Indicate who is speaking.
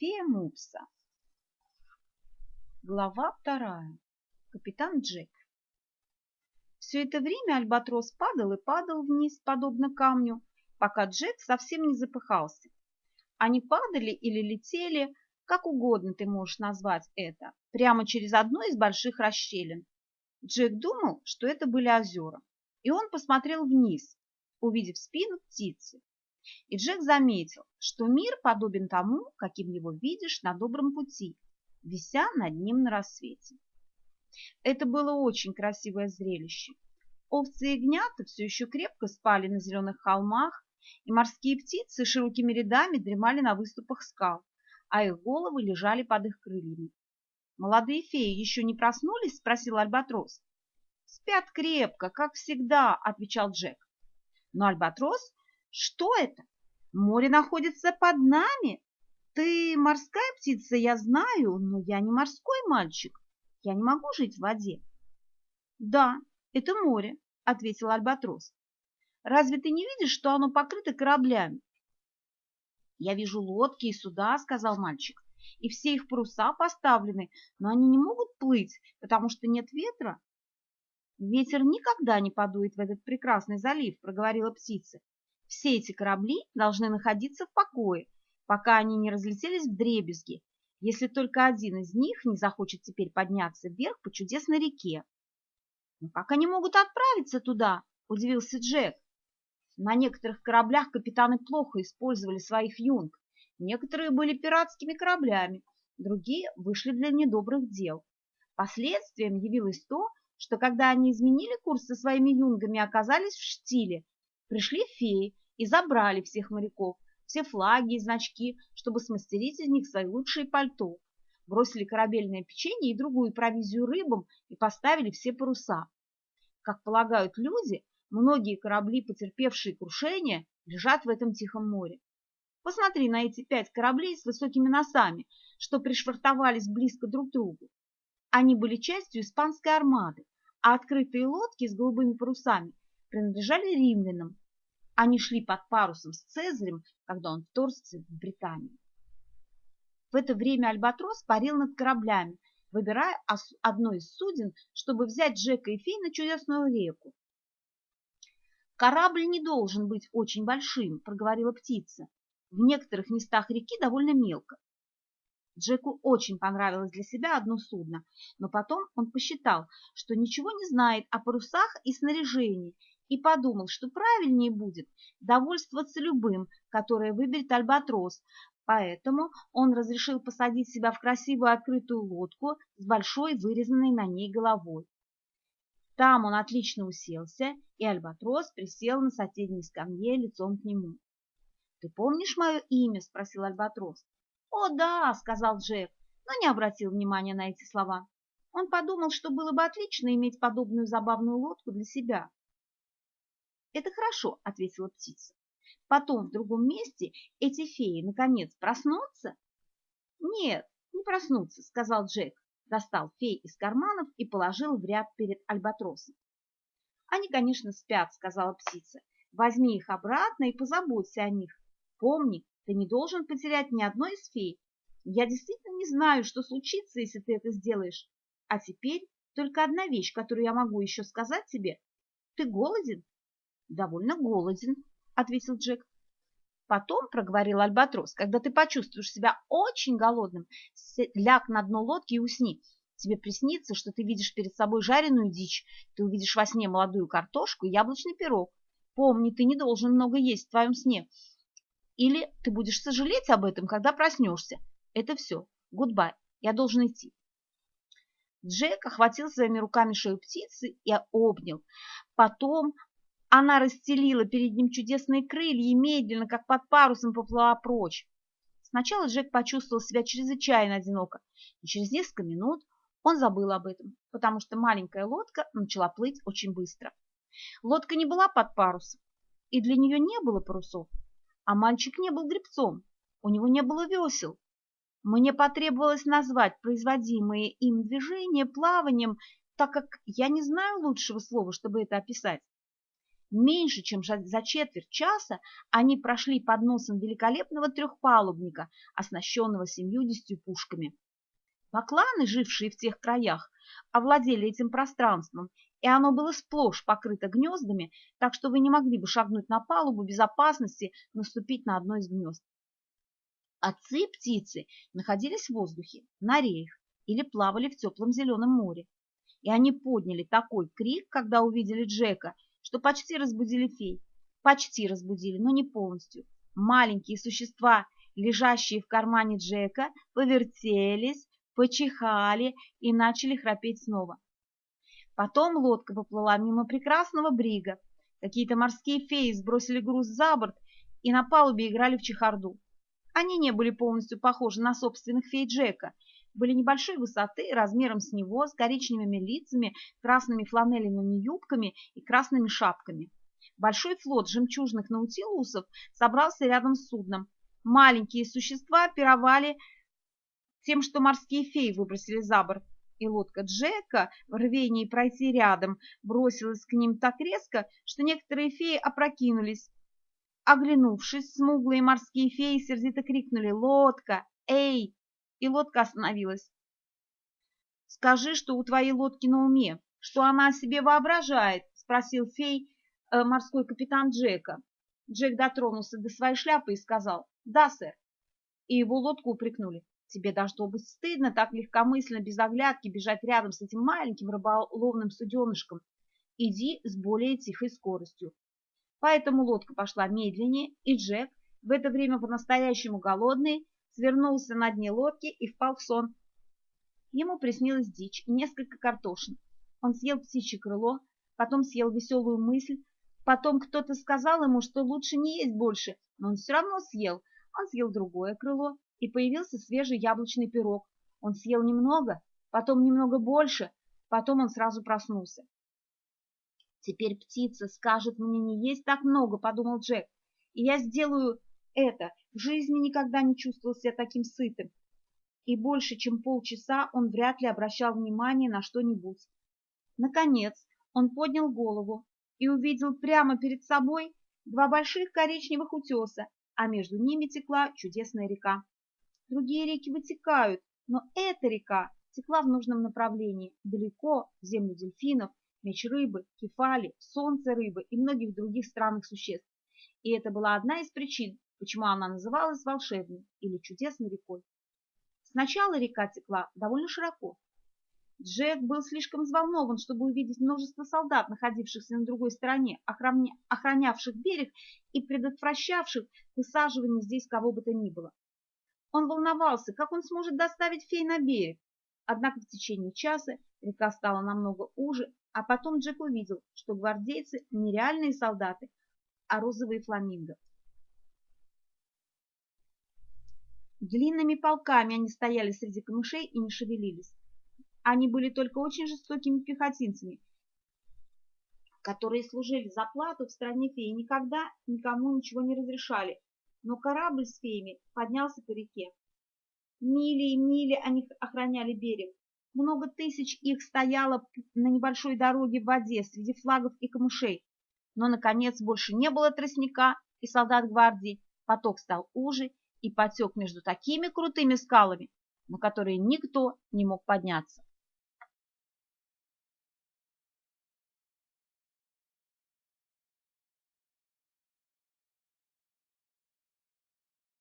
Speaker 1: Фея Мупса. Глава вторая. Капитан Джек. Все это время альбатрос падал и падал вниз, подобно камню, пока Джек совсем не запыхался. Они падали или летели, как угодно ты можешь назвать это, прямо через одну из больших расщелин. Джек думал, что это были озера, и он посмотрел вниз, увидев спину птицы. И Джек заметил, что мир подобен тому, каким его видишь на добром пути, вися над ним на рассвете. Это было очень красивое зрелище. Овцы и ягнята все еще крепко спали на зеленых холмах, и морские птицы широкими рядами дремали на выступах скал, а их головы лежали под их крыльями. «Молодые феи еще не проснулись?» – спросил Альбатрос. «Спят крепко, как всегда», – отвечал Джек. Но Альбатрос что это? Море находится под нами. Ты морская птица, я знаю, но я не морской мальчик. Я не могу жить в воде. Да, это море, ответил Альбатрос. Разве ты не видишь, что оно покрыто кораблями? Я вижу лодки и суда, сказал мальчик, и все их паруса поставлены, но они не могут плыть, потому что нет ветра. Ветер никогда не подует в этот прекрасный залив, проговорила птица. Все эти корабли должны находиться в покое, пока они не разлетелись в дребезги, если только один из них не захочет теперь подняться вверх по чудесной реке. «Но как они могут отправиться туда?» – удивился Джек. На некоторых кораблях капитаны плохо использовали своих юнг. Некоторые были пиратскими кораблями, другие вышли для недобрых дел. Последствием явилось то, что когда они изменили курс со своими юнгами оказались в штиле, пришли феи и забрали всех моряков, все флаги и значки, чтобы смастерить из них свои лучшие пальто. Бросили корабельное печенье и другую провизию рыбам и поставили все паруса. Как полагают люди, многие корабли, потерпевшие крушение, лежат в этом Тихом море. Посмотри на эти пять кораблей с высокими носами, что пришвартовались близко друг к другу. Они были частью испанской армады, а открытые лодки с голубыми парусами принадлежали римлянам, они шли под парусом с Цезарем, когда он вторгся в Британию. В это время Альбатрос парил над кораблями, выбирая одно из суден, чтобы взять Джека и Фей на чудесную реку. «Корабль не должен быть очень большим», — проговорила птица. «В некоторых местах реки довольно мелко». Джеку очень понравилось для себя одно судно, но потом он посчитал, что ничего не знает о парусах и снаряжении и подумал, что правильнее будет довольствоваться любым, которое выберет Альбатрос, поэтому он разрешил посадить себя в красивую открытую лодку с большой вырезанной на ней головой. Там он отлично уселся, и Альбатрос присел на соседней скамье лицом к нему. «Ты помнишь мое имя?» – спросил Альбатрос. «О, да!» – сказал Джек, но не обратил внимания на эти слова. Он подумал, что было бы отлично иметь подобную забавную лодку для себя. «Это хорошо», — ответила птица. «Потом в другом месте эти феи, наконец, проснутся?» «Нет, не проснутся», — сказал Джек, достал фей из карманов и положил в ряд перед альбатросом. «Они, конечно, спят», — сказала птица. «Возьми их обратно и позаботься о них. Помни, ты не должен потерять ни одной из фей. Я действительно не знаю, что случится, если ты это сделаешь. А теперь только одна вещь, которую я могу еще сказать тебе. Ты голоден?» Довольно голоден, ответил Джек. Потом, проговорил Альбатрос, когда ты почувствуешь себя очень голодным, ляг на дно лодки и усни. Тебе приснится, что ты видишь перед собой жареную дичь, ты увидишь во сне молодую картошку и яблочный пирог. Помни, ты не должен много есть в твоем сне. Или ты будешь сожалеть об этом, когда проснешься. Это все. Goodbye. Я должен идти. Джек охватил своими руками шею птицы и обнял. Потом она расстелила перед ним чудесные крылья и медленно, как под парусом, поплыла прочь. Сначала Джек почувствовал себя чрезвычайно одиноко, и через несколько минут он забыл об этом, потому что маленькая лодка начала плыть очень быстро. Лодка не была под парусом, и для нее не было парусов, а мальчик не был гребцом, у него не было весел. Мне потребовалось назвать производимые им движения плаванием, так как я не знаю лучшего слова, чтобы это описать. Меньше чем за четверть часа они прошли под носом великолепного трехпалубника, оснащенного семьюдесятью пушками. Бакланы, жившие в тех краях, овладели этим пространством, и оно было сплошь покрыто гнездами, так что вы не могли бы шагнуть на палубу без опасности наступить на одно из гнезд. Отцы птицы находились в воздухе, на реях или плавали в теплом зеленом море. И они подняли такой крик, когда увидели Джека, что почти разбудили фей. Почти разбудили, но не полностью. Маленькие существа, лежащие в кармане Джека, повертелись, почихали и начали храпеть снова. Потом лодка поплыла мимо прекрасного брига. Какие-то морские феи сбросили груз за борт и на палубе играли в чехарду. Они не были полностью похожи на собственных фей Джека, были небольшой высоты, размером с него, с коричневыми лицами, красными фланелевыми юбками и красными шапками. Большой флот жемчужных наутилусов собрался рядом с судном. Маленькие существа пировали тем, что морские феи выбросили за борт, и лодка Джека в рвении пройти рядом бросилась к ним так резко, что некоторые феи опрокинулись. Оглянувшись, смуглые морские феи сердито крикнули «Лодка! Эй!» И лодка остановилась. «Скажи, что у твоей лодки на уме, что она себе воображает?» — спросил фей э, морской капитан Джека. Джек дотронулся до своей шляпы и сказал «Да, сэр». И его лодку упрекнули. Тебе должно быть стыдно так легкомысленно, без оглядки, бежать рядом с этим маленьким рыболовным суденышком. Иди с более тихой скоростью. Поэтому лодка пошла медленнее, и Джек, в это время по-настоящему голодный, свернулся на дне лодки и впал в сон. Ему приснилась дичь и несколько картошин. Он съел птичье крыло, потом съел веселую мысль, потом кто-то сказал ему, что лучше не есть больше, но он все равно съел. Он съел другое крыло, и появился свежий яблочный пирог. Он съел немного, потом немного больше, потом он сразу проснулся. «Теперь птица скажет мне не есть так много», — подумал Джек, — «и я сделаю это. В жизни никогда не чувствовал себя таким сытым». И больше, чем полчаса он вряд ли обращал внимание на что-нибудь. Наконец, он поднял голову и увидел прямо перед собой два больших коричневых утеса, а между ними текла чудесная река. Другие реки вытекают, но эта река текла в нужном направлении, далеко, в землю дельфинов, меч рыбы, кефали, солнце рыбы и многих других странных существ. И это была одна из причин, почему она называлась волшебной или чудесной рекой. Сначала река текла довольно широко. Джек был слишком взволнован, чтобы увидеть множество солдат, находившихся на другой стороне, охранявших берег и предотвращавших высаживание здесь кого бы то ни было. Он волновался, как он сможет доставить фей на берег. Однако в течение часа река стала намного уже, а потом Джек увидел, что гвардейцы не реальные солдаты, а розовые фламинго. Длинными полками они стояли среди камышей и не шевелились. Они были только очень жестокими пехотинцами, которые служили за плату в стране феи и никогда никому ничего не разрешали, но корабль с феями поднялся по реке. Мили и мили они охраняли берег. Много тысяч их стояло на небольшой дороге в воде среди флагов и камышей. Но, наконец, больше не было тростника и солдат гвардии. Поток стал уже и потек между такими крутыми скалами, на которые никто не мог подняться.